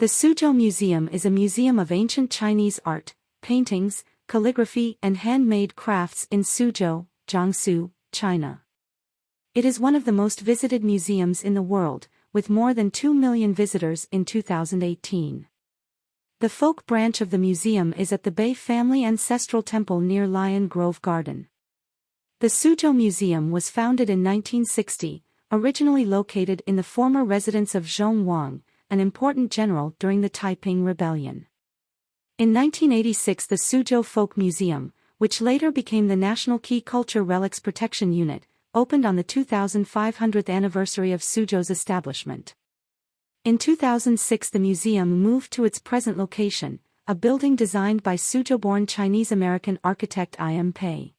The Suzhou Museum is a museum of ancient Chinese art, paintings, calligraphy and handmade crafts in Suzhou, Jiangsu, China. It is one of the most visited museums in the world, with more than 2 million visitors in 2018. The folk branch of the museum is at the Bei family ancestral temple near Lion Grove Garden. The Suzhou Museum was founded in 1960, originally located in the former residence of Zhong Wang, an important general during the Taiping Rebellion. In 1986 the Suzhou Folk Museum, which later became the National Key Culture Relics Protection Unit, opened on the 2500th anniversary of Suzhou's establishment. In 2006 the museum moved to its present location, a building designed by Suzhou-born Chinese-American architect I.M. Pei.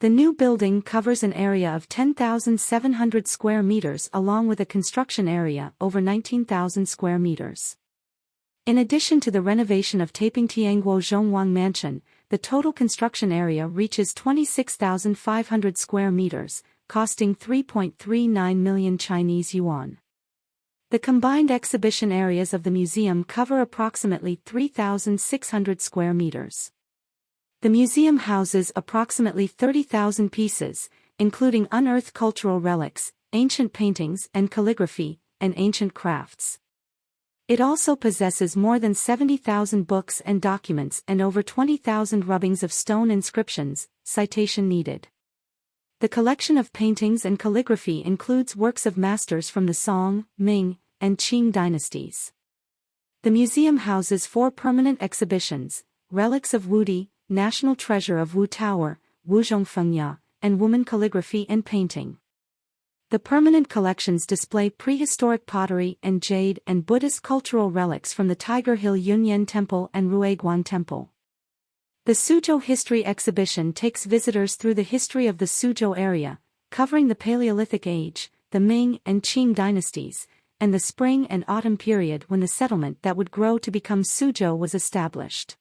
The new building covers an area of 10,700 square meters along with a construction area over 19,000 square meters. In addition to the renovation of Taiping Tianguo Zhongwang Mansion, the total construction area reaches 26,500 square meters, costing 3.39 million Chinese yuan. The combined exhibition areas of the museum cover approximately 3,600 square meters. The museum houses approximately 30,000 pieces, including unearthed cultural relics, ancient paintings and calligraphy, and ancient crafts. It also possesses more than 70,000 books and documents and over 20,000 rubbings of stone inscriptions, citation needed. The collection of paintings and calligraphy includes works of masters from the Song, Ming, and Qing dynasties. The museum houses four permanent exhibitions, Relics of Wudi, National Treasure of Wu Tower, Wuzhong Fengya, and Wumen Calligraphy and Painting. The permanent collections display prehistoric pottery and jade and Buddhist cultural relics from the Tiger Hill Yunyan Temple and Ruiguang Temple. The Suzhou History Exhibition takes visitors through the history of the Suzhou area, covering the Paleolithic Age, the Ming and Qing dynasties, and the spring and autumn period when the settlement that would grow to become Suzhou was established.